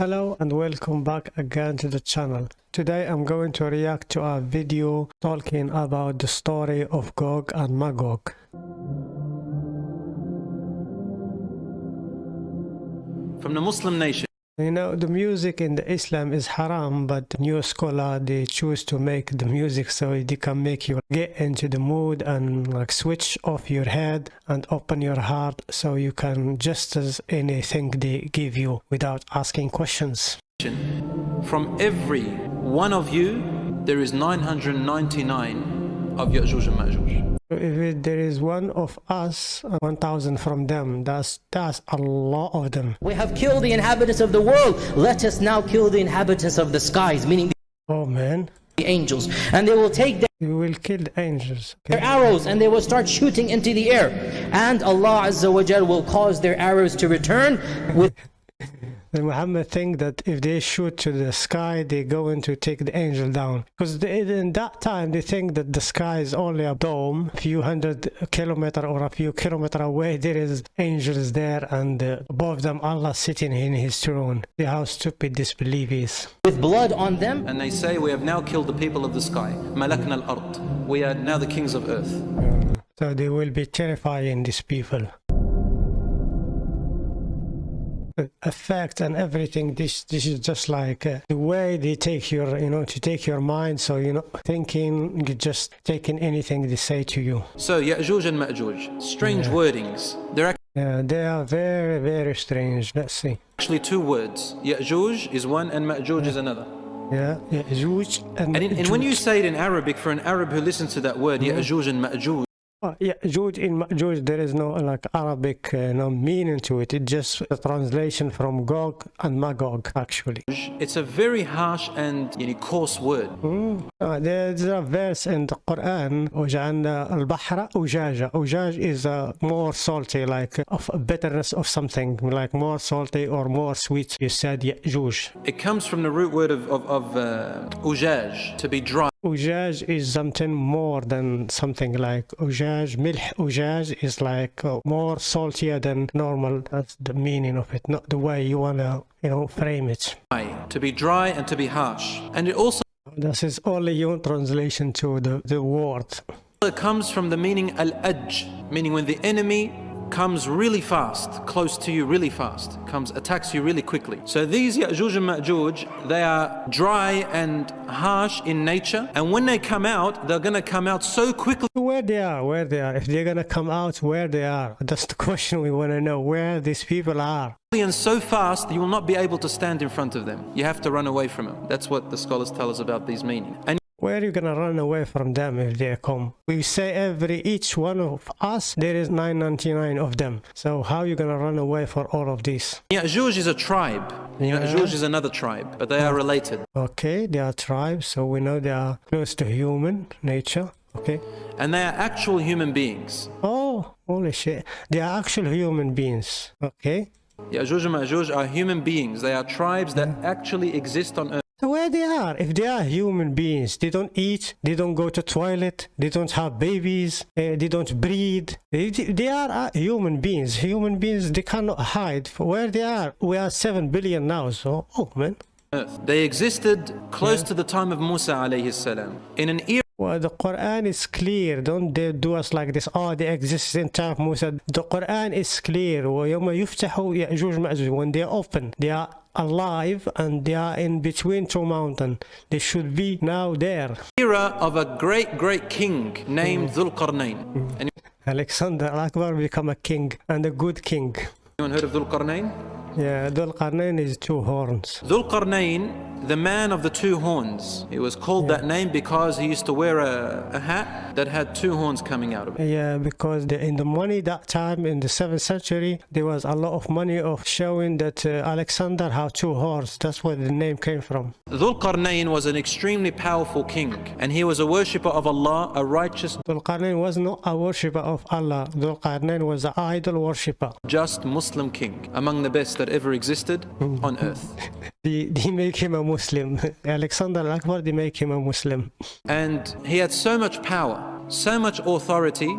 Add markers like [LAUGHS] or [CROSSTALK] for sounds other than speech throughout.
Hello and welcome back again to the channel. Today I'm going to react to a video talking about the story of Gog and Magog. From the Muslim nation, You know, the music in the Islam is haram, but new scholar, they choose to make the music so they can make you get into the mood and like switch off your head and open your heart so you can just as anything they give you without asking questions. from every one of you, there is 999 of Ya'juj and Ma'juj. So If there is one of us, uh, 1,000 from them, that's, that's a lot of them. We have killed the inhabitants of the world. Let us now kill the inhabitants of the skies, meaning Oh man, the angels. And they will take you will kill the angels. their arrows and they will start shooting into the air. And Allah Azza wa will cause their arrows to return with [LAUGHS] The Muhammad think that if they shoot to the sky, they're going to take the angel down. Because in that time, they think that the sky is only a dome, a few hundred kilometer or a few kilometer away. There is angels there, and uh, above them, Allah sitting in His throne. See how stupid this belief is. with blood on them. And they say, We have now killed the people of the sky. Malakna al ard. We are now the kings of earth. So they will be terrifying these people. Effect and everything. This this is just like uh, the way they take your you know to take your mind. So you know thinking just taking anything they say to you. So, Ya'juj and Ma'juj, strange wordings. They're Yeah, they are very very strange. Let's see. actually two words. Ya'juj is one and Ma'juj is another. Yeah, yeah, Juj and, And, in, and when you say it in Arabic, for an Arab who listens to that word, yeah. Ya'juj and Ma'juj, Oh, yeah, Juj in Juj there is no like Arabic uh, no meaning to it. It's just a translation from Gog and Magog actually. it's a very harsh and you know, coarse word. Uh, there's a verse in the Quran وجعلنا البحر أجاجا أجاج is uh, more salty like of a bitterness of something like more salty or more sweet you said يأجوج It comes from the root word of, of, of uh, ujaj, to be dry. Ujaj is something more than something like ujaj. Milh ujaj is like uh, more saltier than normal. That's the meaning of it, not the way you want to, you know, frame it. To be dry and to be harsh. And it also... This is only your translation to the, the word. It comes from the meaning al-aj, meaning when the enemy comes really fast, close to you really fast, comes attacks you really quickly. So these Ya'juj and Ma'juj, they are dry and harsh in nature, and when they come out, they're going to come out so quickly Where they are, where they are. If they're gonna come out, where they are. That's the question we want to know. Where these people are. and so fast you will not be able to stand in front of them. You have to run away from them. That's what the scholars tell us about these meaning. And Where are you gonna run away from them if they come? We say every each one of us there is 999 of them. So how are you gonna run away for all of these? Ya'juj is a tribe. Yeah. Ya'juj is another tribe, but they are related. Okay, they are tribes, so we know they are close to human nature. Okay. And they are actual human beings. Oh, holy shit! They are actual human beings. Okay. Ya'juj and Ma'juj are human beings. They are tribes that actually exist on earth the way they are. If they are human beings, they don't eat, they don't go to toilet, they don't have babies, uh, they don't breed. They, they are uh, human beings. Human beings, they cannot hide where they are. We are 7 billion now, so, oh man. Earth. They existed close yeah. to the time of Musa alayhi salam in an era well, the Quran is clear. Don't they do us like this. Oh, they exist in time of Musa. The Quran is clear. When they open, they are alive and they are in between two mountains. They should be now there. era of a great, great king named mm. Dhul Qarnayn. Mm. Alexander Akbar become a king and a good king. Anyone heard of Dhul Qarnayn? Yeah, Dhul Qarnayn is two horns. Dhul Qarnayn, the man of the two horns. He was called that name because he used to wear a, a hat that had two horns coming out of it. Yeah, because the, in the money that time in the 7th century, there was a lot of money of showing that uh, Alexander had two horns. That's where the name came from. Dhul Qarnayn was an extremely powerful king, and he was a worshipper of Allah, a righteous, Dhul Qarnayn was not a worshipper of Allah. Dhul Qarnayn was an idol worshipper. just Muslim king, among the best that ever existed on earth. [LAUGHS] They, they make him a Muslim. [LAUGHS] Alexander Akbar, they make him a Muslim. And he had so much power, so much authority,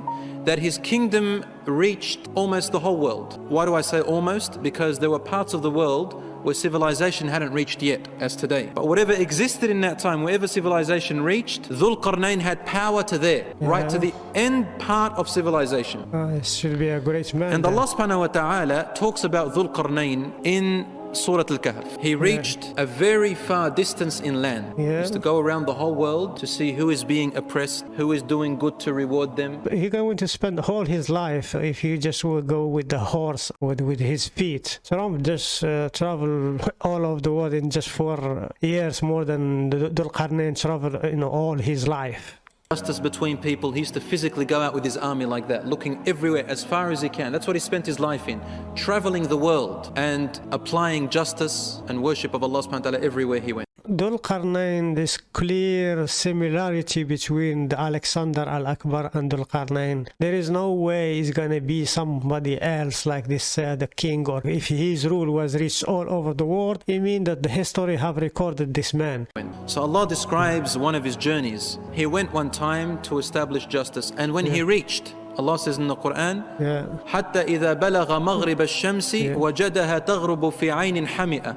that his kingdom reached almost the whole world. Why do I say almost? Because there were parts of the world where civilization hadn't reached yet, as today. But whatever existed in that time, wherever civilization reached, Dhul Qarnayn had power to there, right to the end part of civilization. Ah, it should be a great man. And then. Allah subhanahu wa ta'ala talks about Dhul Qarnayn in Surah Al-Kahf. He reached a very far distance in land. He Yeah. used to go around the whole world to see who is being oppressed, who is doing good to reward them. But He's going to spend all his life if he just will go with the horse with with his feet. So Trump just uh, travel all over the world in just four years more than the Dhul Qarnayn travel you know all his life. Justice between people. He used to physically go out with his army like that, looking everywhere as far as he can. That's what he spent his life in, traveling the world and applying justice and worship of Allah subhanahu wa ta'ala everywhere he went. Dhul Qarnayn, this clear similarity between Alexander al-Akbar and Dhul Qarnayn, There is no way he's gonna be somebody else like this, uh, the king, or if his rule was reached all over the world, it means that the history have recorded this man. So Allah describes one of his journeys. He went one time to establish justice, and when yeah. he reached, Allah says in the Quran, yeah.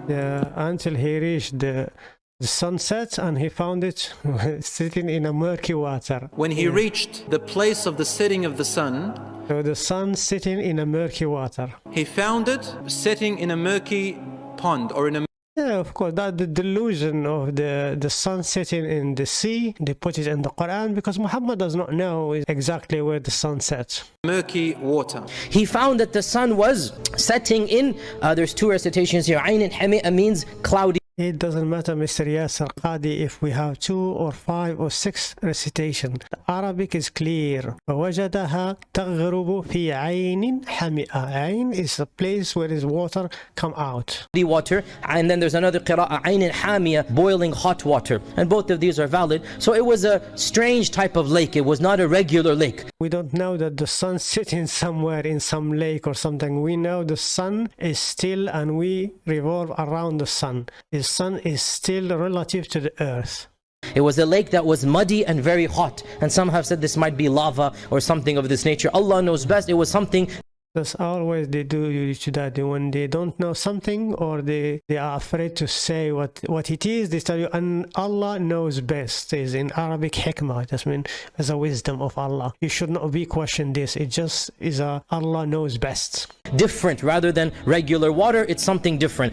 Yeah, until he reached the the sunset and he found it [LAUGHS] sitting in a murky water. When he reached the place of the setting of the sun, So the sun sitting in a murky water. he found it sitting in a murky pond or in a Yeah, of course, that the delusion of the, the sun setting in the sea, they put it in the Quran because Muhammad does not know exactly where the sun sets. murky water. He found that the sun was setting in, uh, there's two recitations here. Ayn al-Hami'a means cloudy. It doesn't matter, Mr. Yasir Qadhi, if we have two or five or six recitation. The Arabic is clear. وَوَجَدَهَا تَغْرُبُ fi عَيْنٍ hamia. عين is the place where his water come out. The water, and then there's another qira'a. عَيْنٍ hamia, boiling hot water. And both of these are valid. So it was a strange type of lake. It was not a regular lake. We don't know that the sun sitting somewhere in some lake or something. We know the sun is still and we revolve around the sun. Is sun is still relative to the earth. it was a lake that was muddy and very hot and some have said this might be lava or something of this nature Allah knows best it was something that's always they do you to that when they don't know something or they they are afraid to say what what it is they tell you and allah knows best is in arabic hikmah that's mean as a wisdom of allah. You should not be questioned this it just is a allah knows best. Different rather than regular water it's something different.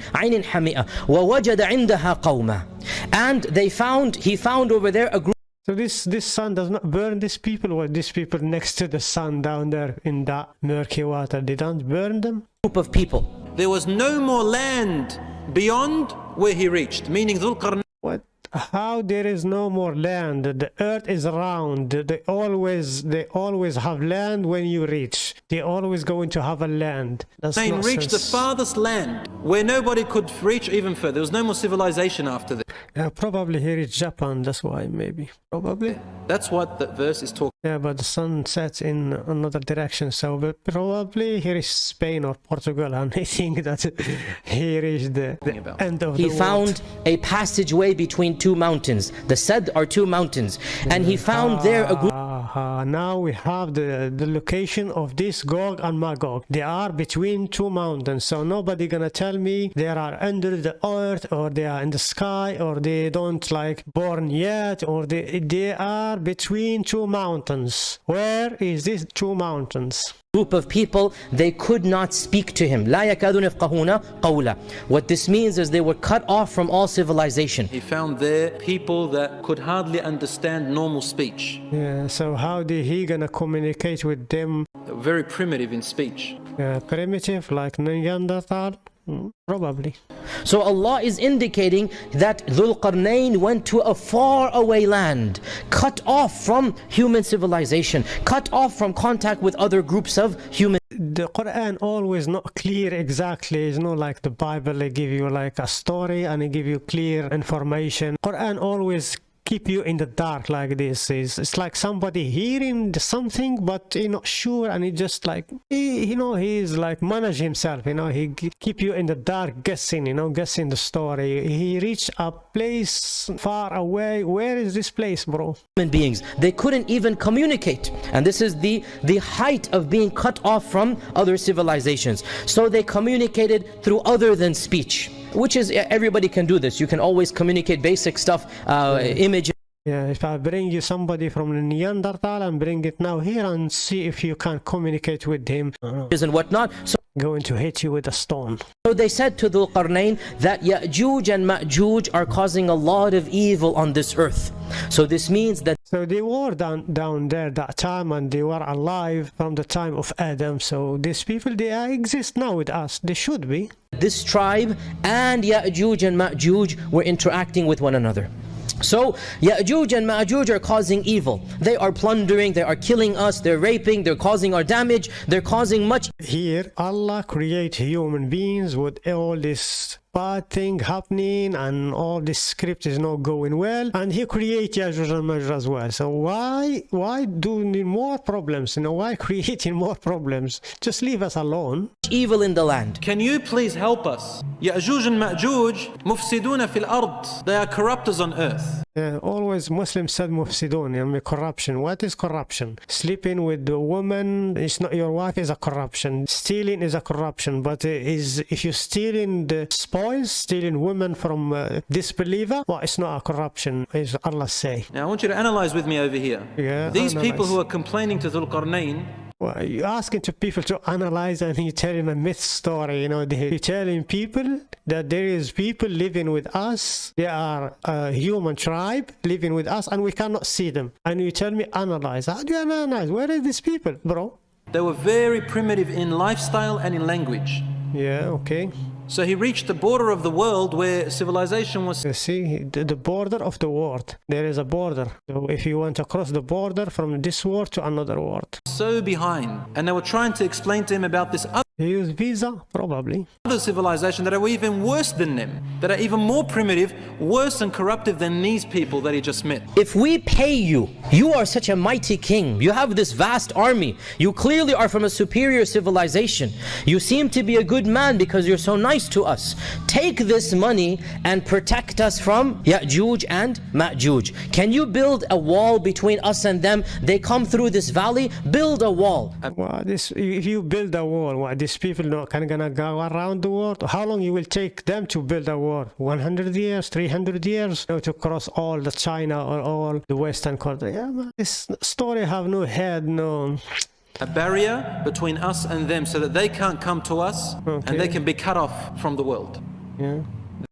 And they found he found over there a group so this this sun does not burn these people, or these people next to the sun down there in that murky water, they don't burn them. Group of people There was no more land beyond where he reached, meaning Dhul What? How there is no more land? The earth is round. They always they always have land when you reach. They always going to have a land. That's not reached the farthest land where nobody could reach even further. There was no more civilization after that. Yeah, probably he reached Japan. That's why maybe probably. That's what the verse is talking. Yeah, but the sun sets in another direction, so but probably he reached Spain or Portugal, and I think that [LAUGHS] he reached the, the end of he the world. found a passageway between two mountains the Sad are two mountains and he found there a group Ah, now we have the, the location of this Gog and Magog. They are between two mountains, so nobody gonna tell me they are under the earth or they are in the sky or they don't like born yet or they they are between two mountains. Where is these two mountains? group of people they could not speak to him لا يكادون يفقهون قولا what this means is they were cut off from all civilization He found there people that could hardly understand normal speech. Yeah, so how did he gonna communicate with them? They were very primitive in speech. Uh, primitive like Neanderthal? Mm, Probably. so Allah is indicating that Dhul Qarnayn went to a far away land cut off from human civilization cut off from contact with other groups of human the Quran always not clear exactly. It's not like the Bible. They give you like a story and they give you clear information. Quran always keep you in the dark like this. It's, it's like somebody hearing something but he not sure and he just like he, you know he's like manage himself. You know he keep you in the dark guessing. You know guessing the story. He reached a place far away. Where is this place, bro? human beings they couldn't even communicate and this is the the height of being cut off from other civilizations so they communicated through other than speech which is everybody can do this. You can always communicate basic stuff, uh, images. Yeah, if I bring you somebody from the Neanderthal and bring it now here and see if you can communicate with him, and whatnot. So going to hit you with a stone. So they said to Dhul Qarnayn that Ya'juj and Ma'juj are causing a lot of evil on this earth. So this means that so they were down down there that time and they were alive from the time of Adam. So these people they exist now with us. They should be. This tribe and Ya'juj and Ma'juj were interacting with one another. So Ya'juj and Ma'juj are causing evil. They are plundering, they are killing us, they're raping, they're causing our damage, they're causing much. Here Allah create human beings with all this bad thing happening and all this script is not going well. And he create Yajuj and Majuj as well. So why why doing more problems? You know why [LAUGHS] creating more problems? Just leave us alone. Evil in the land. Can you please help us? Ya'juj and Ma'juj mufsiduna fil ard. They are corruptors on earth. Yeah, always Muslims said mufsidun, I mean corruption. What is corruption? Sleeping with the woman is not your wife is a corruption. Stealing is a corruption, but is if you're stealing the stealing women from uh, disbeliever, well, it's not a corruption, as Allah say. Now I want you to analyze with me over here. Yeah, These analyze. people who are complaining to Dhul Qarnayn well, you're asking to people to analyze and you're telling a myth story, you know, you're telling people that there is people living with us, they are a human tribe living with us and we cannot see them. And you tell me analyze. How do you analyze? Where are these people, bro? They were very primitive in lifestyle and in language. Yeah, okay. So he reached the border of the world where civilization was. You see, the border of the world. There is a border. So if you want to cross the border from this world to another world. So behind. And they were trying to explain to him about this other. He used visa, probably. Other civilization that are even worse than them, that are even more primitive, worse and corruptive than these people that he just met. If we pay you, you are such a mighty king, you have this vast army, you clearly are from a superior civilization, you seem to be a good man because you're so nice to us. Take this money and protect us from Ya'juj and Ma'juj. Can you build a wall between us and them? They come through this valley, build a wall. Well, this, if you build a wall, what, these people not kind of gonna go around the world? How long it will take them to build a wall? 100 years, 300 years you know, to cross all the China or all the Western country? Yeah, man, this story have no head, no a barrier between us and them so that they can't come to us okay. and they can be cut off from the world. Yeah.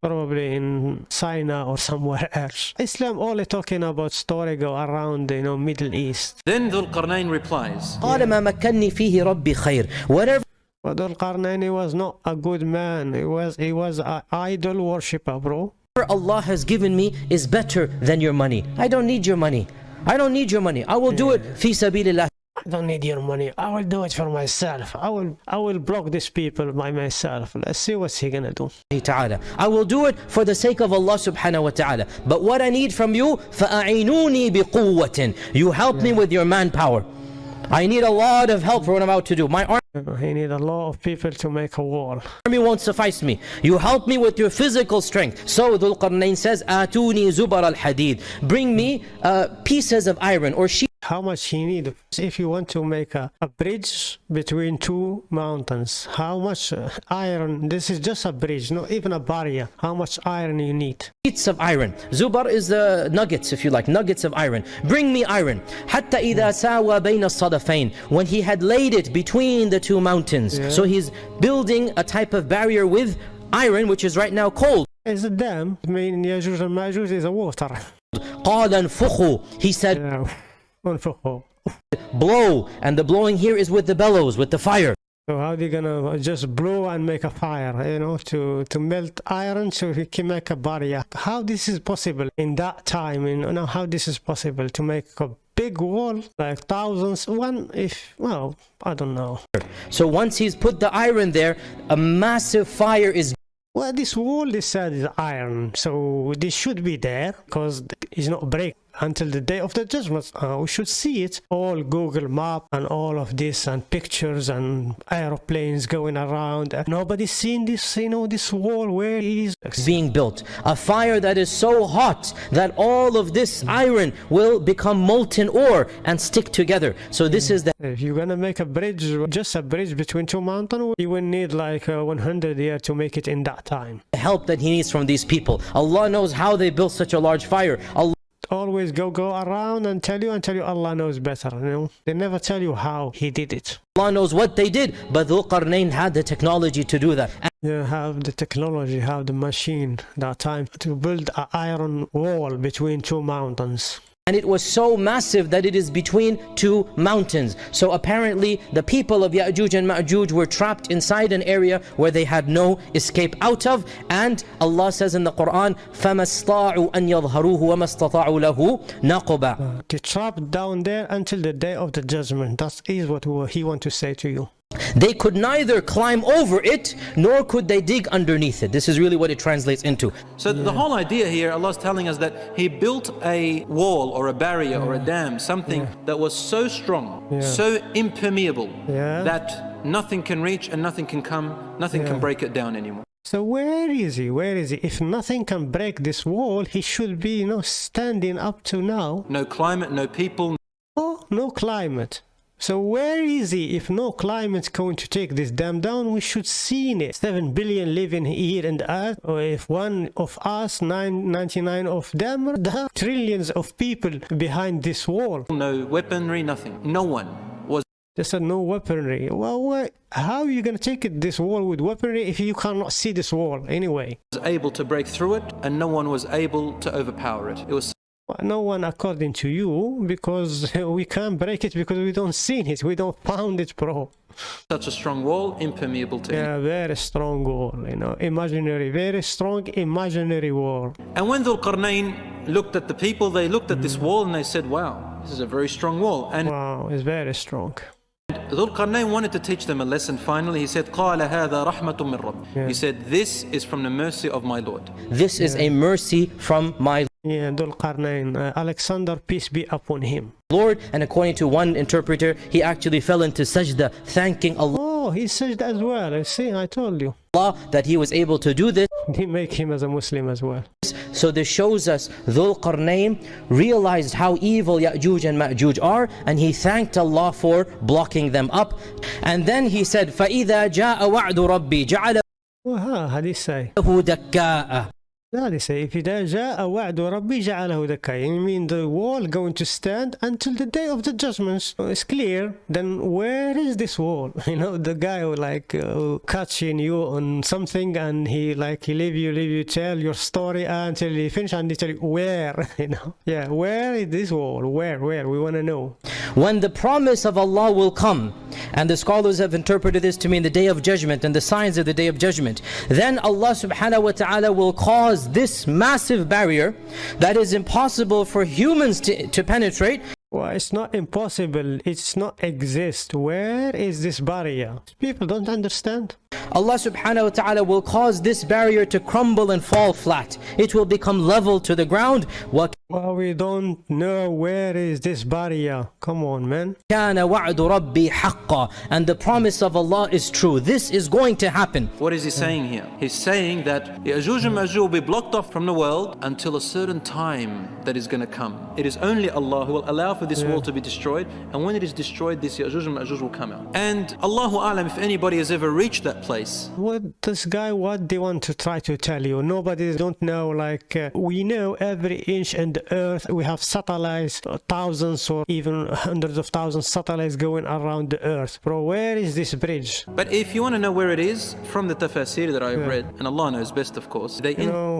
Probably in China or somewhere [LAUGHS] else. Islam only talking about story go around, you know, Middle East. Then Dhul Qarnayn replies. Whatever but Dhul Qarnayn was not a good man. He was he was an idol worshipper, bro. Allah has given me is better than your money. I don't need your money. I don't need your money. I will do it fi sabilillah. I don't need your money. I will do it for myself. I will I will block these people by myself. Let's see what's he gonna do. I will do it for the sake of Allah subhanahu wa ta'ala. But what I need from you, فَأَعِنُونِي بِقُوَّةٍ You help yeah. me with your manpower. I need a lot of help for what I'm about to do. My army he need a lot of people to make a wall. Army won't suffice me. You help me with your physical strength. So Dhul Qarnayn says, "Atuni zubar al hadid." Bring me uh, pieces of iron or sheep how much he need if you want to make a, a bridge between two mountains how much uh, iron this is just a bridge not even a barrier how much iron you need sheets of iron zubar is the nuggets if you like nuggets of iron bring me iron حتى إذا ساوى بين الصدفين when he had laid it between the two mountains yeah. so he's building a type of barrier with iron which is right now cold is a dam I mean Yajuj and Majuj is a water قال انفخوا he said yeah. [LAUGHS] blow and the blowing here is with the bellows with the fire so how are they gonna just blow and make a fire you know to to melt iron so he can make a barrier how this is possible in that time you know how this is possible to make a big wall like thousands. One if well i don't know. So once he's put the iron there a massive fire is well this wall they said is iron. So this should be there because it's not break until the day of the judgment. Uh, we should see it. All Google Map and all of this and pictures and aeroplanes going around. Nobody's seen this, you know, this wall where it is. being built. A fire that is so hot that all of this iron will become molten ore and stick together. So this is the If you're gonna make a bridge, just a bridge between two mountains, you will need like uh, 100 years to make it in that time. help that he needs from these people. Allah knows how they built such a large fire. Allah Always go go around and tell you and tell you Allah knows better. You know, they never tell you how He did it. Allah knows what they did, but Dhul Qarnayn had the technology to do that. You have the technology, have the machine that time to build an iron wall between two mountains And it was so massive that it is between two mountains. So apparently the people of Ya'juj and Ma'juj were trapped inside an area where they had no escape out of. And Allah says in the Quran, فَمَا اسْطَاعُوا أَن يَظْهَرُوهُ وَمَا اسْتَطَاعُوا لَهُ نَقُبًا Uh, to trap down there until the day of the judgment. That is what He want to say to you. They could neither climb over it, nor could they dig underneath it. This is really what it translates into. So the whole idea here, Allah is telling us that He built a wall or a barrier or a dam, something that was so strong, Yeah. so impermeable, Yeah. that nothing can reach and nothing can come, nothing Yeah. can break it down anymore. So where is he? Where is he? If nothing can break this wall, he should be, you know, standing up to now. No climate, no people, Oh, no climate. So where is he? If no climate's going to take this dam down, we should see it. Seven billion living here in the earth. Or if one of us, nine, 99 of them, are [LAUGHS] the trillions of people behind this wall. no weaponry, nothing. No one was They said no weaponry. Well, what, how are you going to take it, this wall with weaponry if you cannot see this wall anyway? was able to break through it and no one was able to overpower it. It was no one according to you because we [LAUGHS] can't break it because we don't see it. We don't found it, bro. such a strong wall, impermeable to Yeah, very strong wall, you know, imaginary, very strong imaginary wall. And when Dhul Qarnayn looked at the people, they looked at this wall and they said, wow, this is a very strong wall. And Wow, it's very strong. Dhul Qarnayn wanted to teach them a lesson finally. He said, قال هذا رحمة من رب. He said, this is from the mercy of my Lord. This is a mercy from my Yeah, Dhul Qarnayn, uh, Alexander, peace be upon him. Lord. And according to one interpreter, he actually fell into sajda, thanking Allah Oh, he said as well. I see, I told you. that he was able to do this. [LAUGHS] They make him as a Muslim as well. So this shows us Dhul Qarnayn realized how evil Ya'juj and Ma'juj are and he thanked Allah for blocking them up. And then he said, فَإِذَا جَاءَ وَعْدُ رَبِّي جَعَلَهُ Well, how, how do you say? دَكَّاءَ That is say, if إذا جاء وعد ربي جعله دكا. You mean the wall going to stand until the day of the judgments? It's clear. Then where is this wall? [LAUGHS] You know, the guy who like uh, catching you on something and he like he leave you, leave you tell your story until he finish and he tell you where. [LAUGHS] You know, yeah, where is this wall? Where, where? We want to know. When the promise of Allah will come, and the scholars have interpreted this to mean the day of judgment and the signs of the day of judgment, then Allah subhanahu wa ta'ala will cause this massive barrier that is impossible for humans to, to penetrate well it's not impossible. It's not exist. Where is this barrier? People don't understand. Allah subhanahu wa ta'ala will cause this barrier to crumble and fall flat. It will become level to the ground. What well we don't know where is this barrier. Come on man. and the promise of allah is true. This is going to happen. What is he saying here? He's saying that Ya'juj and Ma'juj will be blocked off from the world until a certain time that is going to come. It is only allah who will allow for this wall to be destroyed, and when it is destroyed, this Ya'juj and Ma'juj will come out. And Allahu Alam, if anybody has ever reached that place, What this guy? What they want to try to tell you? Nobody don't know. Like uh, we know every inch in the earth. We have satellites, uh, thousands or even hundreds of thousands satellites going around the earth. Bro, where is this bridge? but if you want to know where it is, from the tafsir that I've read, and Allah knows best, of course, they You know,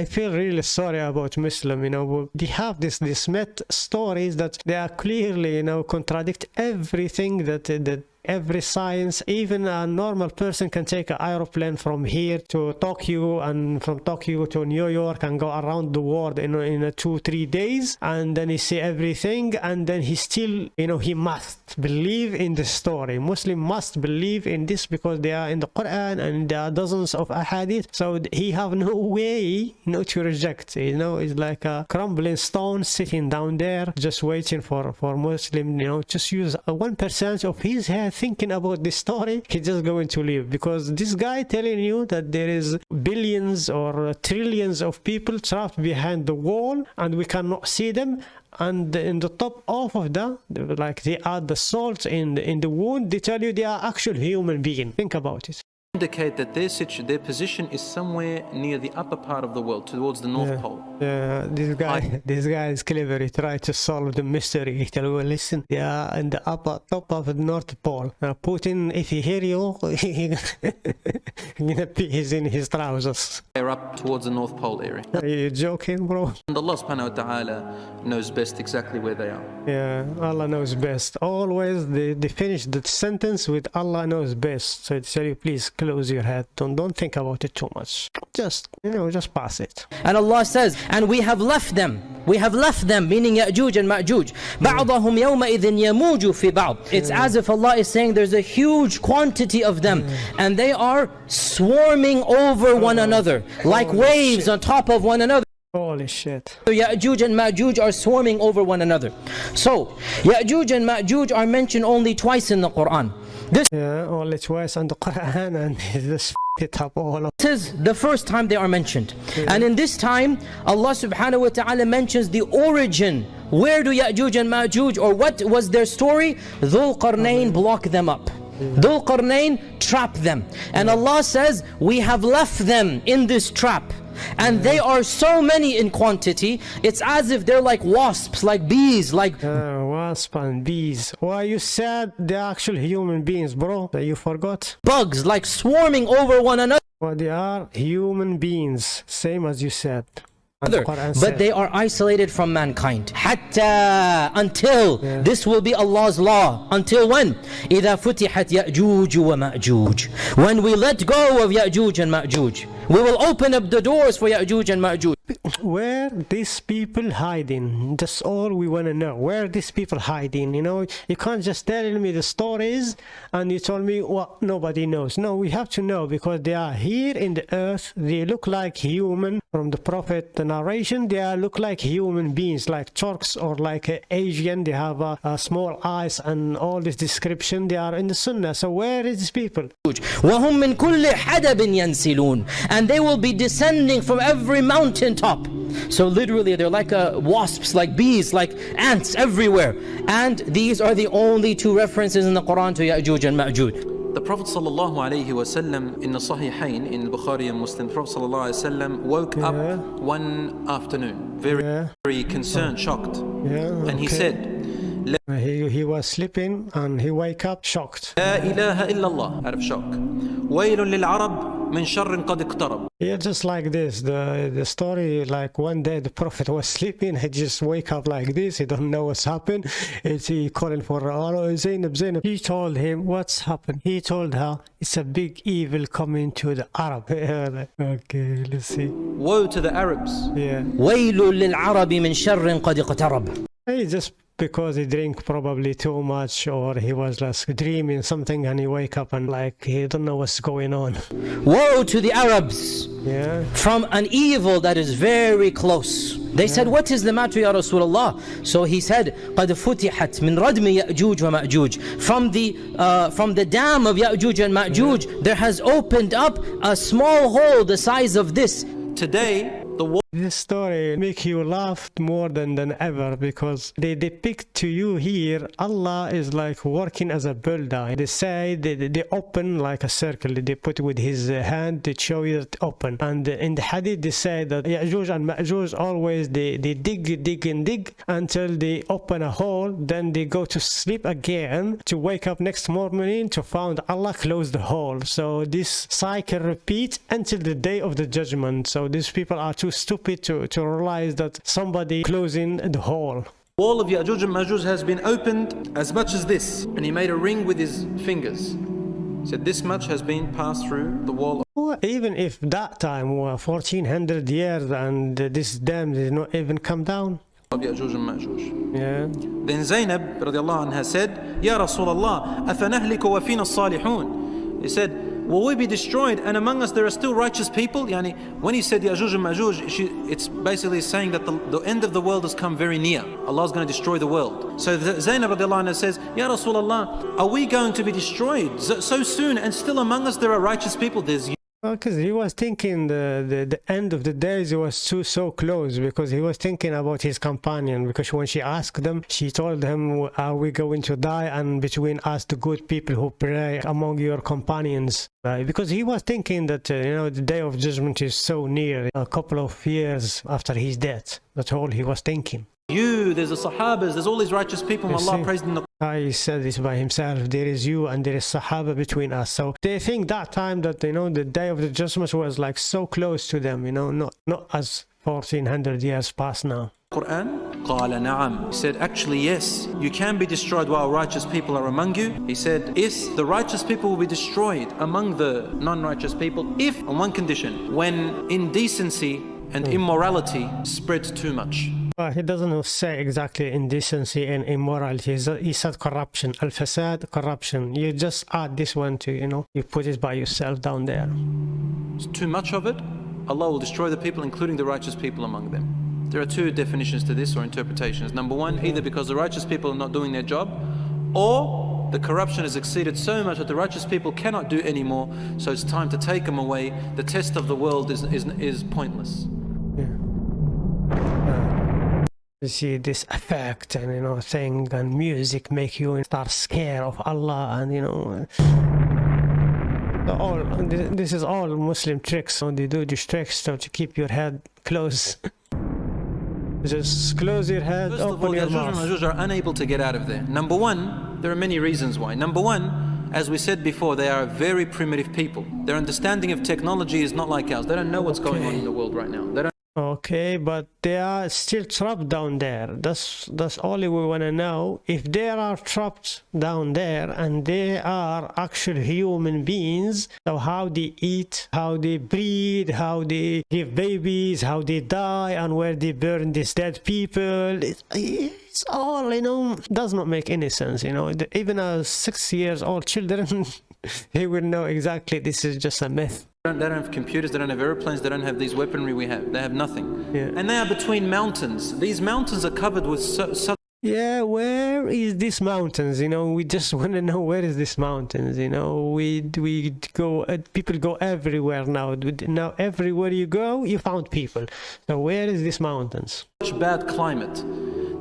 I feel really sorry about Muslim. You know, they have this this myth stories that they are clearly, you know, contradict everything that that every science even a normal person can take an aeroplane from here to tokyo and from tokyo to new york and go around the world in, in two three days and then he see everything and then he still you know he must believe in the story. Muslim must believe in this because they are in the quran and there are dozens of ahadith. So he have no way you know to reject you know it's like a crumbling stone sitting down there just waiting for for muslim you know just use one percent of his head thinking about this story he's just going to leave. Because this guy telling you that there is billions or trillions of people trapped behind the wall and we cannot see them and in the top half of that like they are the salt in the, in the wound they tell you they are actual human being. Think about it indicate that their situ- their position is somewhere near the upper part of the world, towards the North yeah. Pole. Yeah, this guy, [LAUGHS] this guy is clever. He tried to solve the mystery. He tell you, listen, yeah, in the upper top of the North Pole. Now, Putin, if he hear you, [LAUGHS] he [LAUGHS] gonna pee his in his trousers. They're up towards the North Pole area. Are you joking, bro? And Allah subhanahu wa ta'ala knows best exactly where they are. Yeah, Allah knows best. Always they, they finish the sentence with Allah knows best. So they tell you, please close your head. Don't don't think about it too much. Just you know, just pass it. And Allah says, and we have left them. We have left them, meaning Ya'juj and Ma'juj. بعضهم يومئذ يموج في بعض. It's as if Allah is saying there's a huge quantity of them. And they are swarming over one another. Like waves shit. on top of one another. Holy shit. So Ya'juj and Ma'juj are swarming over one another. So, Ya'juj and Ma'juj are mentioned only twice in the Quran. This Yeah, only twice on the Quran [LAUGHS] and this [LAUGHS] it up all of is the first time they are mentioned. And in this time, Allah subhanahu wa ta'ala mentions the origin. Where do Ya'juj and Ma'juj or what was their story? Dhul Qarnayn block them up. Dhul Qarnayn trap them. And Allah says, we have left them in this trap. And they are so many in quantity, it's as if they're like wasps, like bees, like uh, wasp and bees. Why you said they're actual human beings, bro? That you forgot? bugs, like swarming over one another. Well, they are human beings, same as you said And the Quran but said. they are isolated from mankind hatta until this will be Allah's law until when إذا فتحت يأجوج ومأجوج when we let go of يأجوج and مأجوج we will open up the doors for يأجوج and مأجوج [LAUGHS] where these people hiding? That's all we want to know. Where these people hiding? You know you can't just tell me the stories and you told me well nobody knows. No we have to know because they are here in the earth. They look like human. From the prophet the narration they are, look like human beings like turks or like uh, asian. They have uh, uh, small eyes and all this description. They are in the sunnah. So where is these people? And they will be descending from every mountain top. So literally they're like uh, wasps like bees like ants everywhere. And these are the only two references in the Quran to Ya'juj and Ma'juj. The Prophet sallallahu alaihi wasallam in the Sahihain in Bukhari and Muslim, the Prophet sallallahu alaihi wasallam woke Yeah. up one afternoon, very, Yeah. very concerned, shocked, yeah and he said, he, he was sleeping and he wake up shocked لا إله إلا الله out of shock. ويل للعرب من شر قد اقترب. Yeah, just like this. The the story, like one day the prophet was sleeping, he just wake up like this. He don't know what's happened. It's he calling for oh, Zainab, Zainab. He told him what's happened. He told her it's a big evil coming to the Arab. [LAUGHS] okay, let's see. Woe to the Arabs. Yeah, ويل للعرب من شر قد اقترب he just because he drink probably too much or he was like dreaming something and he wake up and like he don't know what's going on. Woe to the Arabs Yeah. from an evil that is very close. They said, What is the matter, Ya Rasulullah? So he said, قَدْ فُتِحَتْ مِنْ رَدْمِ يَأْجُوجَ وَمَأْجُوجَ From the, uh, from the dam of Ya'juj and Ma'juj, there has opened up a small hole the size of this. Today, the war this story make you laugh more than, than ever because they depict to you here Allah is like working as a builder. They say they, they- open like a circle. They put with his hand to show you that open. And in the hadith they say that Ya'juj and Ma'juj always they, they dig, dig and dig until they open a hole. Then they go to sleep again to wake up next morning to find Allah close the hole. So this cycle repeats until the day of the judgment. So these people are too stupid to, to realize that somebody closing the hole. wall of Ya'juj and Ma'juj has been opened as much as this. And he made a ring with his fingers. He said, This much has been passed through the wall Well, even if that time were 1400 years and uh, this dam did not even come down. of Ya'juj and Ma'juj. Yeah. Then Zainab radiallahu anha said, Ya Rasulullah, أَفَنَهْلِكُ وَفِينَ الصَّالِحُونَ He said, Will we be destroyed and among us there are still righteous people? Yani, when he said Ya'juj and Ma'juj, it's basically saying that the, the end of the world has come very near. Allah is going to destroy the world. So Zainab anha says, Ya Rasulullah, are we going to be destroyed so, so soon and still among us there are righteous people? There's Because he was thinking the, the, the end of the days was too so close because he was thinking about his companion because when she asked them she told him are we going to die? And between us the good people who pray among your companions. Uh, because he was thinking that uh, you know the day of judgment is so near a couple of years after his death. That's all he was thinking you, there's the Sahabas, there's all these righteous people You Allah see. praised in the I said this by himself. There is you and there is Sahaba between us. So they think that time that you know the day of the judgment was like so close to them. You know, not not as fourteen hundred years past now. Quran? قال نعم. He said, actually, yes, you can be destroyed while righteous people are among you. He said, yes, the righteous people will be destroyed among the non-righteous people if, on one condition, when indecency and immorality spreads too much. Well, he doesn't say exactly indecency and immorality. He said- corruption, al fasad, corruption. You just add this one to you know you put it by yourself down there. It's too much of it, Allah will destroy the people, including the righteous people among them. There are two definitions to this or interpretations. Number one, either because the righteous people are not doing their job, or the corruption has exceeded so much that the righteous people cannot do anymore, so it's time to take them away. The test of the world is, is, is pointless. You see this effect and you know thing and music make you start scared of Allah and you know uh, all this is all Muslim tricks. So they do these tricks so to keep your head close. [LAUGHS] Just close your head, First open all, your Ya'juj and mouth. Ma'juj are unable to get out of there. Number one, there are many reasons why. Number one, as we said before, they are very primitive people. Their understanding of technology is not like ours. They don't know what's going on in the world right now. They don't Okay, but they are still trapped down there. That's that's all we want to know. If they are trapped down there and they are actual human beings, so how they eat, how they breed, how they give babies, how they die, and where they burn these dead people, it, it's all you know does not make any sense. You know, even a six years old children, [LAUGHS] he will know exactly this is just a myth. They don't, have computers, they don't have airplanes, they don't have these weaponry we have. They have nothing. Yeah. And they are between mountains. These mountains are covered with su- su- Yeah, where is this mountains? You know, we just [LAUGHS] want to know where is this mountains. You know, we we go. Uh, people go everywhere now. Now everywhere you go, you found people. So where is this mountains? such bad climate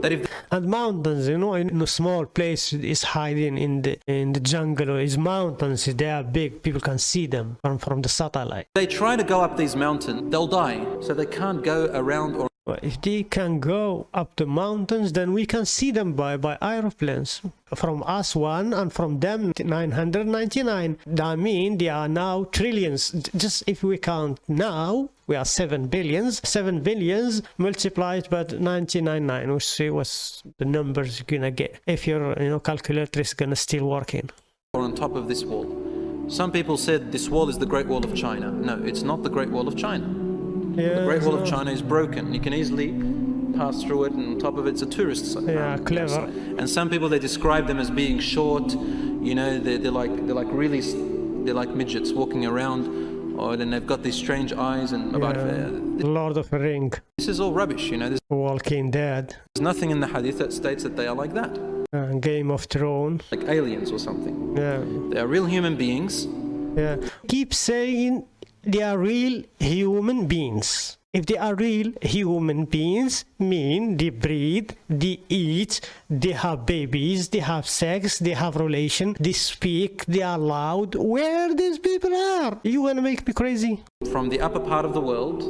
that if And mountains, you know, in a small place is hiding in the in the jungle or is mountains. They are big. People can see them from from the satellite. they try to go up these mountains, they'll die. So they can't go around or If they can go up the mountains, then we can see them by, by aeroplanes. From us one and from them 999. That means they are now trillions. Just if we count now, we are 7 billions. 7 billions multiplied by 999. We'll see what's the numbers you're gonna get. If your you know calculator is gonna still working. or on top of this wall. Some people said this wall is the Great Wall of China. No, it's not the Great Wall of China. Yeah, The Great Wall of China is broken. You can easily pass through it, and on top of it, it's a tourist site. Yeah, clever. And some people they describe them as being short. You know, they're, they're like they're like really they're like midgets walking around, or then they've got these strange eyes and about. Yeah. Uh, Lord of the Ring, this is all rubbish. You know, there's, Walking Dead, there's nothing in the Hadith that states that they are like that, uh, Game of Thrones. like aliens or something. Yeah. They are real human beings. Yeah. Keep saying they are real human beings. If they are real human beings, mean they breathe, they eat, they have babies, they have sex, they have relation, they speak, they are loud. Where these people are? You wanna make me crazy? from the upper part of the world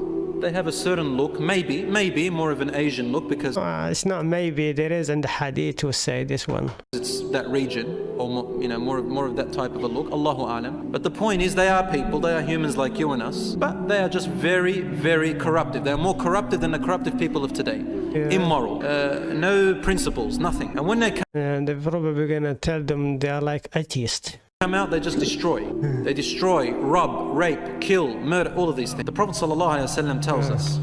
They have a certain look, maybe, maybe more of an Asian look because Uh, it's not maybe there is in the hadith to say this one. it's that region or more, you know more of, more of that type of a look. Allahu alam. But the point is, they are people. They are humans like you and us. But they are just very, very corruptive. They are more corrupted than the corruptive people of today. Immoral, uh, no principles, nothing. And when they come, And they're probably gonna tell them they are like atheists. come out, they just destroy. They destroy, rob, rape, kill, murder, all of these things. The Prophet ﷺ tells us.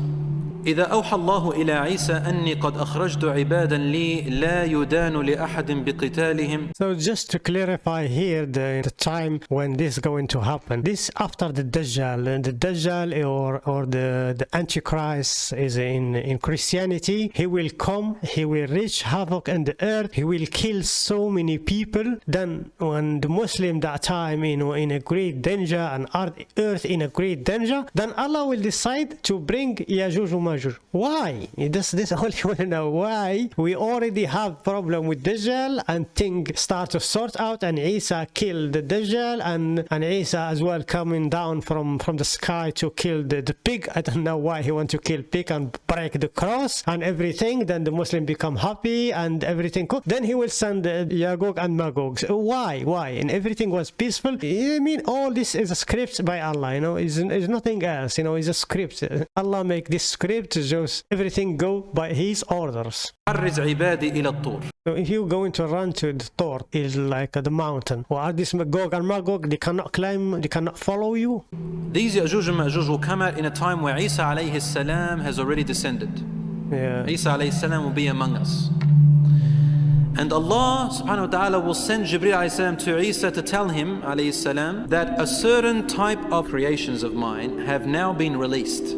إذا أوحى الله إلى عيسى أني قد أخرجت عبادا لي لا يدان لأحد بقتالهم So just to clarify here the, the time when this is going to happen. This after the Dajjal. And the Dajjal or or the, the Antichrist is in, in Christianity. He will come, he will wreak havoc in the earth, he will kill so many people. Then when the Muslim that time you know in a great danger and earth earth in a great danger, then Allah will decide to bring Yajuj Majuj. Why? This [LAUGHS] this all you want to know why we already have problem with Dajjal and things start to sort out and Isa killed the Dajjal and and Isa as well coming down from from the sky to kill the, the pig. I don't know why he want to kill pig and break the cross and everything. Then the Muslim become happy and everything. Then he will send uh, Yagog and Magog. Why? Why? And everything was peaceful. I mean, all this is a script by Allah. You know, is nothing else. You know, it's a script. Allah make this script just everything go by His orders. حرز عبادي إلى الطور So if you going to run to the Thor, is like the mountain. Or are this Magog and Magog? They cannot climb. They cannot follow you. These Ya'juj and Ma'juj will come out in a time where Isa alayhi salam has already descended. Yeah. Isa alayhi salam will be among us. And Allah subhanahu wa ta'ala will send Jibreel alayhi salam to Isa to tell him alayhi salam that a certain type of creations of mine have now been released.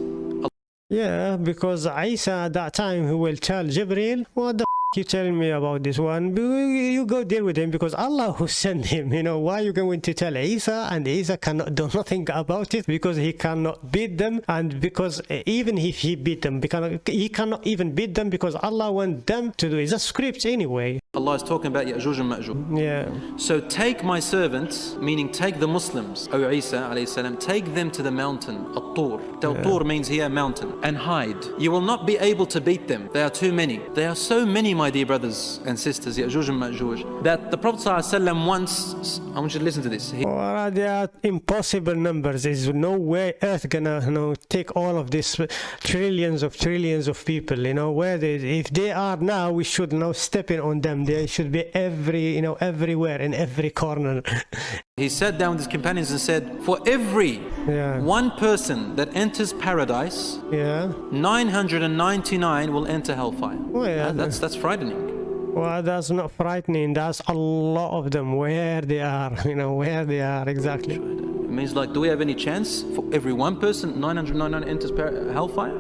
Yeah, because Isa at that time he will tell Jibril, what the you telling me about this one? You go deal with him because Allah who sent him. You know why you going to tell Isa and Isa cannot do nothing about it because he cannot beat them and because uh, even if he beat them, because he cannot even beat them because Allah want them to do. It's a script anyway. Allah is talking about Ya'juj and Ma'juj. Yeah. So take my servants, meaning take the Muslims, O Isa alayhi salam, take them to the mountain, At-Tur. At-Tur means here mountain, and hide. You will not be able to beat them. They are too many. They are so many, my dear brothers and sisters, Ya'juj and Ma'juj, that the Prophet ﷺ once, I want you to listen to this. He, oh, Well, they are impossible numbers. There's no way Earth gonna, you know, take all of these trillions of trillions of people. You know, where they, if they are now, we should now stepping on them. They should be every, you know, everywhere in every corner. [LAUGHS] he sat down with his companions and said, For every Yeah. one person that enters paradise, yeah. 999 will enter hellfire. Oh, yeah. That's, that's frightening. Well, that's not frightening. That's a lot of them. Where they are, [LAUGHS] you know, where they are exactly. It means like, do we have any chance for every one person 999 enters hellfire?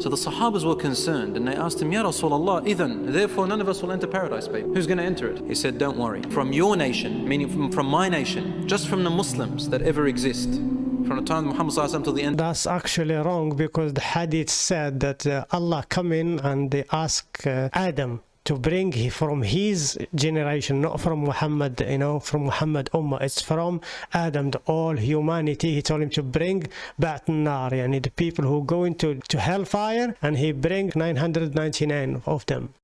So the Sahabas were concerned and they asked him, Ya Rasulullah, even, therefore none of us will enter paradise, babe. Who's going to enter it? He said, Don't worry. From your nation, meaning from, from my nation, just from the Muslims that ever exist, from the time of Muhammad till the end, That's actually wrong because the hadith said that uh, Allah come in and they ask uh, Adam to bring from his generation, not from Muhammad, you know, from Muhammad Ummah. It's from Adam, the all humanity. He told him to bring Ba'at Nar, yani the people who go into to hellfire, and he bring 999 of them.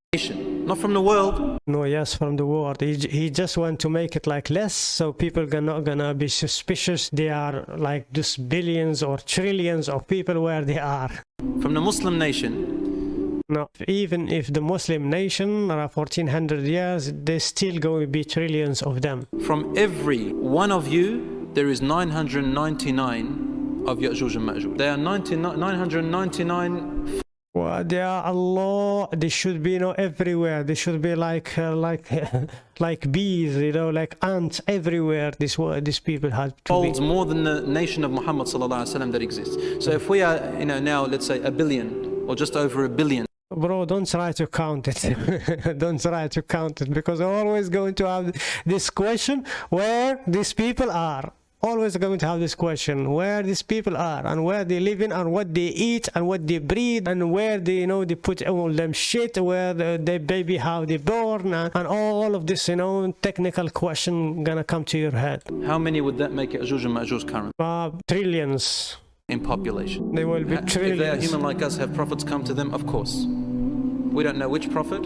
not from the world. No, yes, from the world. He, he just want to make it like less, so people are not gonna be suspicious. They are like just billions or trillions of people where they are. From the Muslim nation, No, even if the Muslim nation are 1400 years, there's still going to be trillions of them. from every one of you, there is 999 of Ya'juj and Ma'juj. There are 99 999 Well, they are a lot. They should be, you know, everywhere. They should be like, uh, like, [LAUGHS] like bees, you know, like ants everywhere. This wo- these people have to be. more than the nation of Muhammad sallallahu alaihi wasallam that exists. So if we are, you know, now let's say a billion or just over a billion, Bro, don't try to count it. [LAUGHS] don't try to count it because you're always going to have this question where these people are. Always going to have this question where these people are and where they live in and what they eat and what they breed and where they you know they put all them shit where the, they baby how they born and, and all of this you know technical question gonna come to your head. how many would that make Ya'juj and Ma'juj current? Uh, trillions. in population. They will be trillions If they are human like us, have prophets come to them? Of course. We don't know which prophet,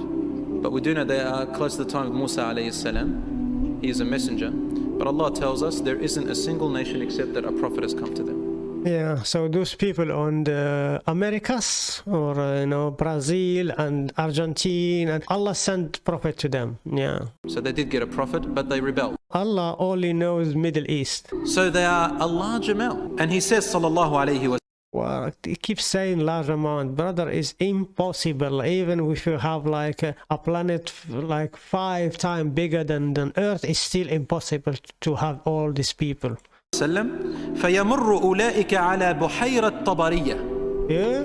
but we do know they are close to the time of Musa alayhi salam. He is a messenger. But Allah tells us there isn't a single nation except that a prophet has come to them. Yeah, so those people on the Americas or uh, you know Brazil and Argentina, and Allah sent prophet to them. Yeah, So they did get a prophet, but they rebelled. Allah only knows Middle East. So they are a large amount. And he says, sallallahu alayhi wa Well, he keeps saying large amount, brother. Is impossible. Even if you have like a, a planet f- like five times bigger than than Earth, it's still impossible to have all these people. sallam, فَيَمُرُّ أُولَٰئِكَ عَلَى بُحَيْرَةِ طَبَرِيَّةٍ Yeah,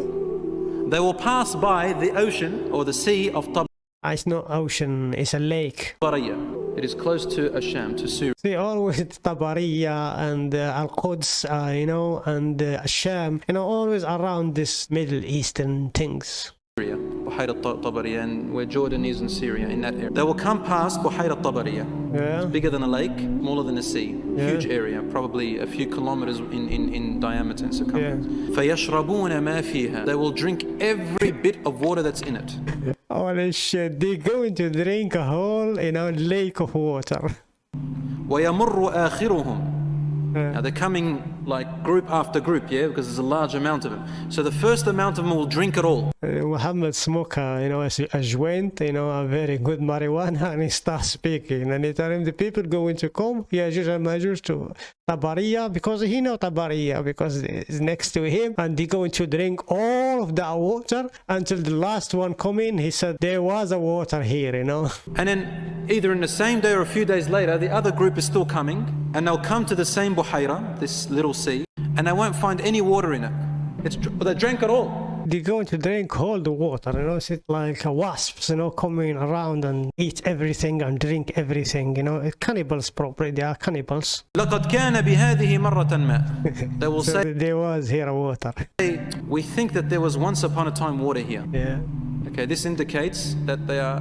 They will pass by the ocean or the sea of Ah, it's not ocean. It's a lake. Tabariya. It is close to Asham, to Syria. They always [LAUGHS] Tabariya and uh, Al Quds, uh, you know, and uh, Sham, you know, always around this Middle Eastern things. Buhayra Tabariya, and where Jordan is in Syria, in that area. They will come past Buhayra Tabariya. Yeah, Bigger than a lake, smaller than a sea. Yeah. Huge area, probably a few kilometers in, in, in diameter and circumference. فَيَشْرَبُونَ مَا فِيهَا They will drink every bit of water that's in it. holy shit! They're going to drink a whole, you know, lake of water. وَيَمُرُّ آخِرُهُم Yeah. now they're coming like group after group, yeah, because there's a large amount of them. So the first amount of them will drink it all. Uh, Muhammad smoke, uh, you know, as a joint, you know, a very good marijuana, [LAUGHS] and he starts speaking, and he tell him the people going to come, Yajuj and Majuj to Tabariya, because he know Tabariya, because it's next to him, and they going to drink all of that water until the last one come in. He said there was a water here, you know. And then either in the same day or a few days later, the other group is still coming, and they'll come to the same Buhaira, this little sea, and they won't find any water in it. It's, they drank it all They going to drink all the water, you know, it's like uh, wasps, you know, coming around and eat everything and drink everything, you know, It's cannibals probably, they are cannibals. لقد كان بهذه مرة ما. [LAUGHS] They will So say, there was here water. we think that there was once upon a time water here. Yeah. Okay, this indicates that they are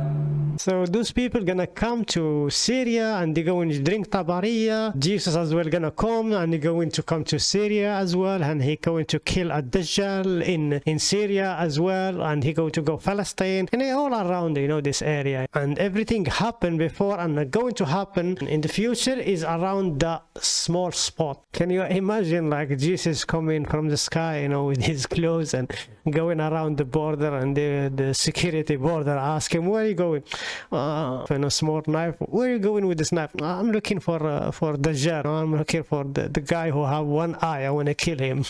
so those people gonna come to Syria and they're going to drink Tabariya. Jesus as well gonna come and he going to come to Syria as well and he going to kill a Dajjal in in Syria as well and he going to go Palestine and they all around you know this area and everything happened before and going to happen in the future is around that small spot. Can you imagine like Jesus coming from the sky you know with his clothes and going around the border and the the security border ask him where are you going? Uh, and a small knife. Where are you going with this knife? I'm looking for uh, for Dajjal. I'm looking for the, the guy who have one eye. I want to kill him.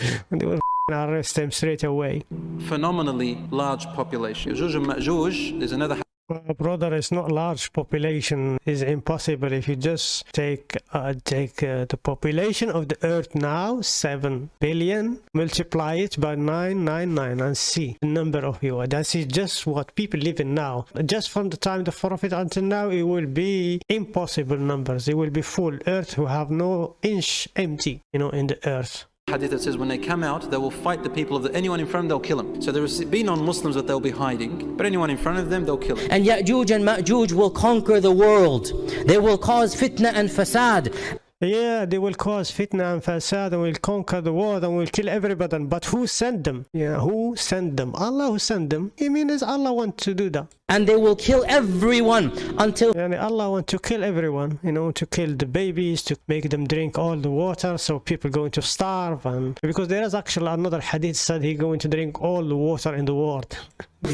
[LAUGHS] and they will arrest him straight away. phenomenally large population. And Ma'juj, there's another Uh, brother, it's not large population. It's impossible if you just take uh, take uh, the population of the earth now, seven billion, multiply it by nine nine nine, and see the number of you. That is just what people live in now. Just from the time the prophet until now, it will be impossible numbers. It will be full earth who have no inch empty, you know, in the earth. Hadith that says when they come out, they will fight the people of the, anyone in front of them, they'll kill them. So there will be non-Muslims that they'll be hiding, but anyone in front of them, they'll kill them. And Ya'juj and Ma'juj will conquer the world. They will cause fitna and fasad. Yeah, they will cause fitna and fasad and will conquer the world and will kill everybody. But who sent them? Yeah, who sent them? Allah who sent them. I mean, is Allah want to do that? And they will kill everyone until Yani Allah want to kill everyone, you know, to kill the babies, to make them drink all the water, so people going to starve, and because there is actually another hadith said he going to drink all the water in the world.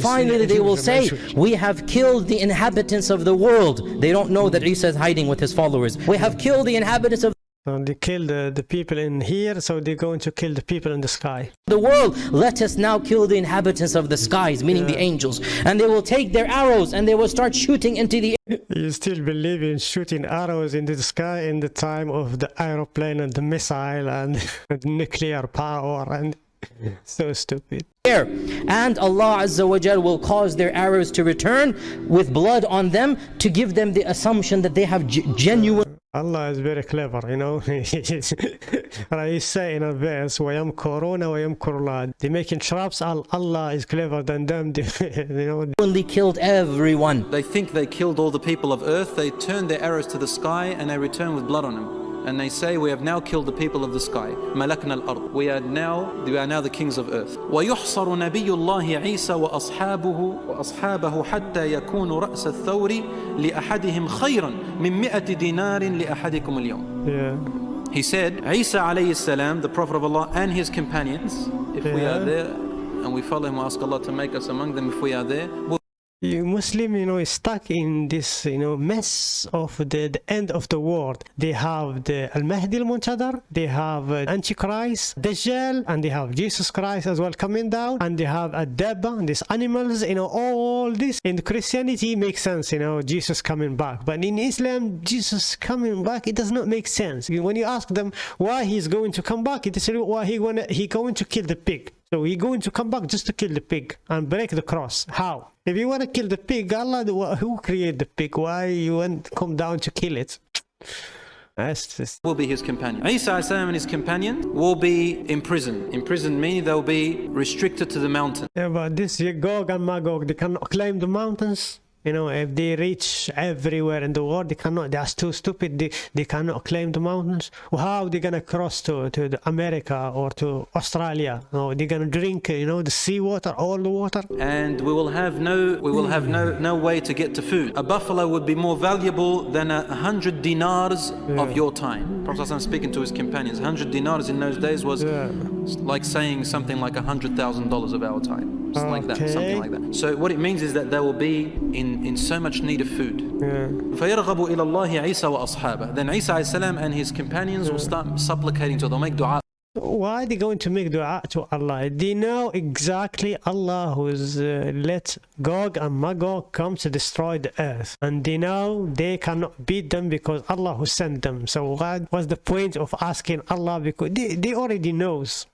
finally they will say, We have killed the inhabitants of the world. They don't know that Isa is hiding with his followers. We have killed the inhabitants of And they kill the, the people in here, so they're going to kill the people in the sky. the world. Let us now kill the inhabitants of the skies, meaning the angels. And they will take their arrows and they will start shooting into the You still believe in shooting arrows into the sky in the time of the aeroplane and the missile and [LAUGHS] the nuclear power and [LAUGHS] so stupid. air. And Allah Azza wa Jal will cause their arrows to return with blood on them to give them the assumption that they have genuine Allah is very clever, you know. Allah is saying in advance, Wa yamkuruna? They're making traps, Allah is clever than them, [LAUGHS] you know. When they killed everyone. They think they killed all the people of earth, they turn their arrows to the sky and they return with blood on them and they say, we have now killed the people of the sky. Malakna al-ard. We are now, we are now the kings of earth. ويحصر نبي الله عيسى وأصحابه وأصحابه حتى يكون رأس الثور لأحدهم خيرا من مئة دينار لأحدكم اليوم. Yeah. He said, Isa alayhi salam, the Prophet of Allah, and his companions, if yeah. we are there and we follow him, we ask Allah to make us among them if we are there. We'll Muslim, you know, is stuck in this, you know, mess of the, the end of the world. They have the Al Mahdi al Muntadar, they have uh, Antichrist, Dajjal, and they have Jesus Christ as well coming down, and they have a Dabba, these animals, you know, all this. In Christianity makes sense, you know, Jesus coming back. But in Islam, Jesus coming back, it does not make sense. When you ask them why he's going to come back, it is why he wanna he going to kill the pig. So he going to come back just to kill the pig and break the cross. How? If you want to kill the pig, Allah, who created the pig? Why you want come down to kill it? That's just will be his companion. Isa and his companions will be imprisoned. Imprisoned meaning they'll be restricted to the mountain. yeah, but this Gog and Magog, they cannot climb the mountains. You know, if they reach everywhere in the world, they cannot. They are too stupid. They they cannot climb the mountains. How they gonna cross to to the America or to Australia? No, they gonna drink, you know, the sea water, all the water. And we will have no we will have no no way to get to food. A buffalo would be more valuable than a hundred dinars of your time. Prophet ﷺ speaking to his companions, hundred dinars in those days was Yeah. like saying something like a hundred thousand dollars of our time. It's like that, something like that. So what it means is that they will be in, in so much need of food. Yeah. فيرغب إلى الله عيسى وأصحابه. Then Isa alayhi salam and his companions will start supplicating to them, make dua. Why are they going to make dua to Allah? They know exactly Allah who's uh, let Gog and Magog come to destroy the earth. And they know they cannot beat them because Allah who sent them. So what was the point of asking Allah? Because they, they already knows.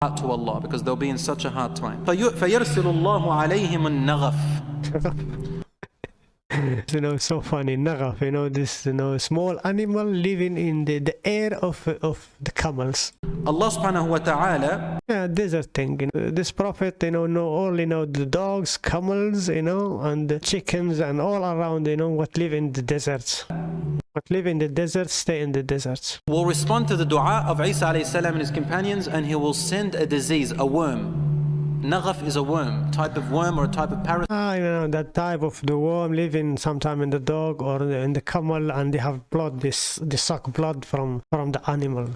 to Allah because they'll be in such a hard time. في- فيرسل الله عليهم النغف. [LAUGHS] [LAUGHS] You know, so funny. Nagaf, you know, this you know small animal living in the, the air of of the camels. Allah subhanahu wa ta'ala Yeah, desert thing. You know. This prophet, you know, know only know the dogs, camels, you know, and the chickens and all around, you know, what live in the deserts. What live in the desert, stay in the deserts. will respond to the dua of Isa alayhi salam and his companions and he will send a disease, a worm. Naghaf is a worm, type of worm or a type of parasite Ah, you know, that type of the worm living sometime in the dog or in the camel, and they have blood. This they suck blood from from the animal.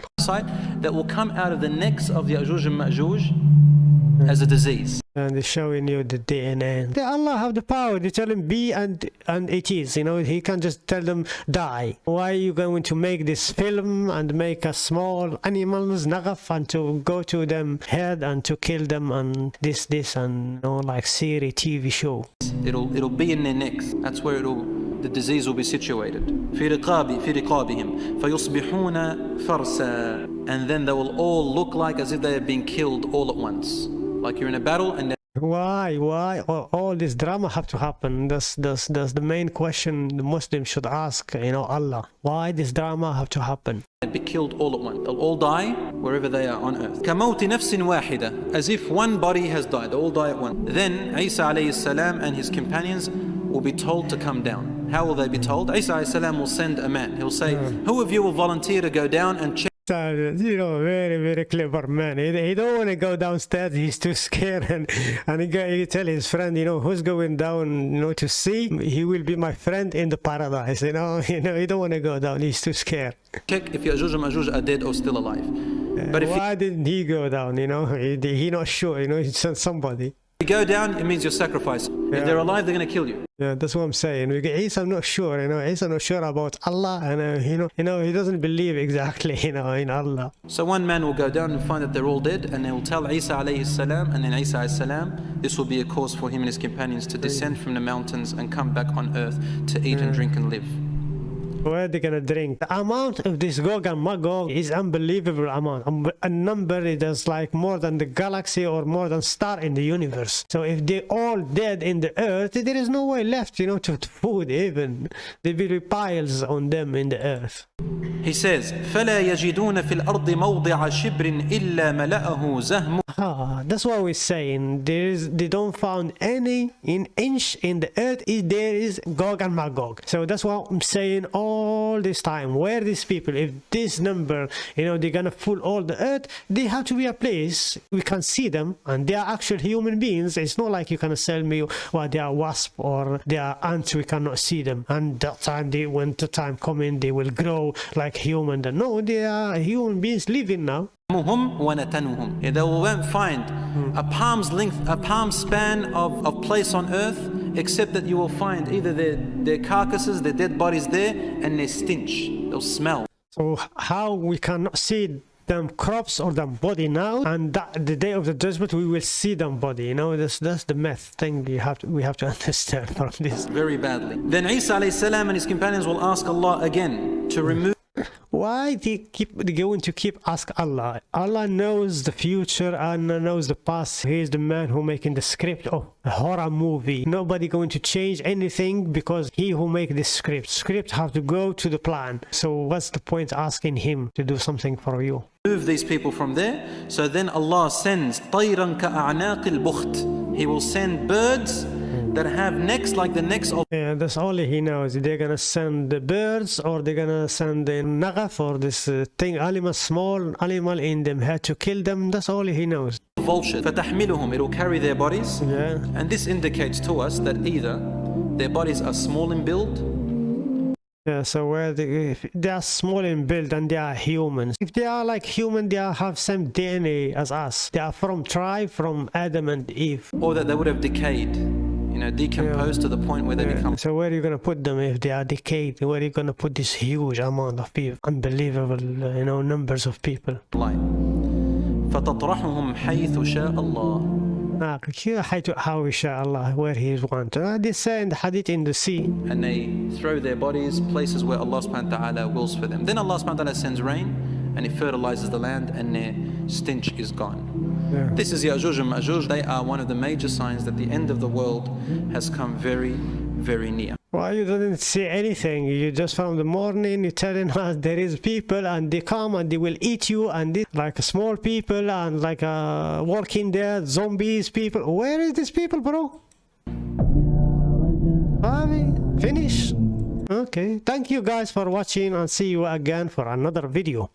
that will come out of the necks of the Ya'juj and Ma'juj as a disease and they're showing you the DNA. They Allah have the power. They tell him be and and it is. You know, he can just tell them die. Why are you going to make this film and make a small animals nagaf and to go to them head and to kill them and this this and you know like series TV show. It'll it'll be in their necks. That's where it'll the disease will be situated. في رقاب في رقابهم فيصبحون فرسا and then they will all look like as if they have been killed all at once. Like you're in a battle and Why? Why? All, all this drama have to happen? That's that's that's the main question the Muslim should ask. You know, Allah. Why this drama have to happen? they'd be killed all at once. They'll all die wherever they are on earth. كموت نفس واحدة as if one body has died. They all die at once. Then Isa alayhi salam and his companions will be told to come down. How will they be told? Isa alayhi salam will send a man. He'll say, Who of you will volunteer to go down and check? you know, very, very clever man. He, oh, he don't want to go downstairs. He's too scared. And, and he, go, he tell his friend, you know, who's going down, you know, to see? He will be my friend in the paradise. You know, [LAUGHS] you know, he don't want to go down. He's too scared. check if Ya'juj and Ma'juj are dead or still alive. Uh, but if Why didn't he go down? You know, he, he not sure. You know, he sent somebody. You go down, it means you're sacrificed. If they're alive, they're going to kill you. Yeah, that's what I'm saying. We get Isa, I'm not sure. You know, Isa not sure about Allah, and uh, you know, you know, he doesn't believe exactly, [LAUGHS] you know, in Allah. So one man will go down and find that they're all dead, and they will tell Isa alayhi salam, and then Isa alayhi salam, this will be a cause for him and his companions to descend from the mountains and come back on earth to eat and drink and live. Where are they gonna drink? The amount of this Gog and Magog is unbelievable amount. Um, A number it is like more than the galaxy or more than star in the universe. So if they all dead in the earth, there is no way left, you know, to to food even. There will be piles on them in the earth. He says, فَلَا يَجِدُونَ فِي الْأَرْضِ مَوْضِعَ شِبْرٍ إِلَّا مَلَأَهُ زَهْمُ Ah, that's what we're saying. There is they don't found any in inch in the earth. Is there is Gog and Magog. So that's what I'm saying. All all this time where these people if this number you know they're gonna full all the earth they have to be a place we can see them and they are actual human beings it's not like you can sell me well they are wasp or they are ants we cannot see them and that time they when the time coming they will grow like like human. No, they are human beings living now. They will find a palm's length, a palm span of, of place on earth, except that you will find either their, their carcasses, their dead bodies there, and their stench, they'll smell. So how we cannot see them crops or them body now and that, the day of the judgment we will see them body you know that's that's the math thing you have to, we have to [LAUGHS] understand from this very badly then isa salam and his companions will ask allah again to remove why they keep going to keep ask allah? Allah knows the future allah knows the past. He is the man who making the script of a horror movie. Nobody going to change anything because he who make the script. Script have to go to the plan. So what's the point asking him to do something for you? Move these people from there. So then allah sends he will send birds that have necks like the necks of yeah that's all he knows they're gonna send the birds or they're gonna send the nagaf or this uh, thing animal small animal in them had to kill them that's all he knows vulture فتحملهم it will carry their bodies yeah and this indicates to us that either their bodies are small in build yeah, so where they, if they are small in build and they are humans. If they are like human, they are, have same DNA as us. They are from tribe from Adam and Eve. Or that they would have decayed you know, decomposed yeah. to the point where they yeah. become. So where are you going to put them if they are decayed? Where are you going to put this huge amount of people, unbelievable, you know, numbers of people? Light. فتطرحهم حيث شاء الله. حيث how شاء الله where he want. Uh, they say in the hadith in the sea. And they throw their bodies places where Allah subhanahu wa ta'ala wills for them. Then Allah subhanahu wa ta'ala sends rain and He fertilizes the land and their stench is gone. yeah. This is Ya'juj and Ma'juj. They are one of the major signs that the end of the world has come very, very near. Well, you didn't see anything. You just from the morning, you're telling us [LAUGHS] there is people and they come and they will eat you and this, like small people and like uh, walking there, zombies, people. Where is these people, bro? Mean, finish. Okay. Thank you guys for watching and see you again for another video.